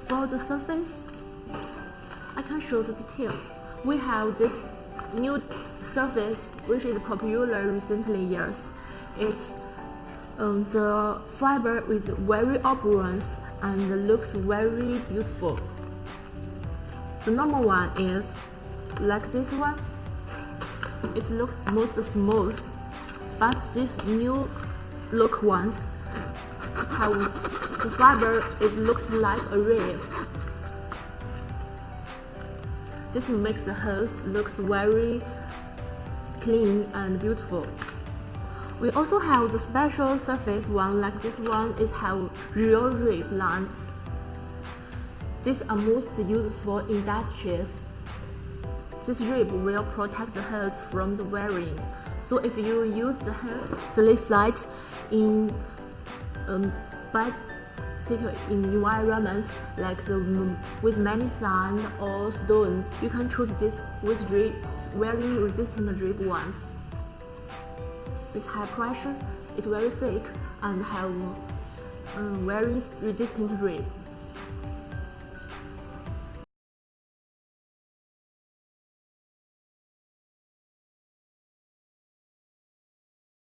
For the surface, I can show the detail. We have this new surface which is popular recently years. It's um, the fiber is very appearance and looks very beautiful. The normal one is like this one. It looks most smooth, but this new look ones have the fiber it looks like a rib. This makes the house looks very clean and beautiful. We also have the special surface one like this one is have real rib line. These are most used for industries. This rib will protect the house from the wearing. So if you use the, the leaf light in um, bad in environments like the with many sand or stone, you can treat this with very resistant drip ones. This high pressure is very thick and have um, very resistant rib.